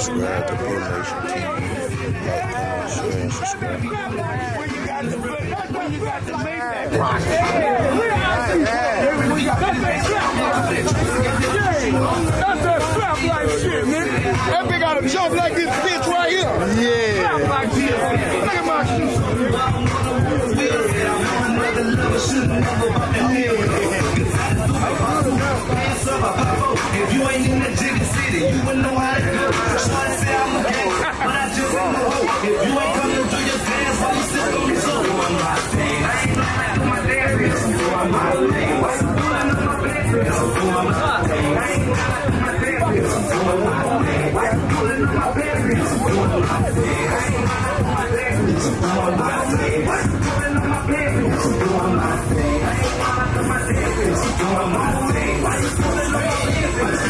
subscribe to Pro Nation TV. Like, comment, share, and subscribe. That's that flap like shit, nigga. That bitch got a jump like this bitch right here. Yeah. Look at my shit. If you ain't in the jiggy city, you wouldn't know how to do it. Shorty say I'm a gay, but I just. If you ain't coming your dance, why you doing thing. I ain't to my dad, bitch. I'm doing my. Why you doing to my? I'm doing my. I ain't to my dad, bitch. I'm doing my thing. To my? I'm doing my thing. I to my dad, bitch. I'm doing my thing. To my? I'm doing my thing. I to my bitch. I'm doing my thing. To my? I'm doing my thing.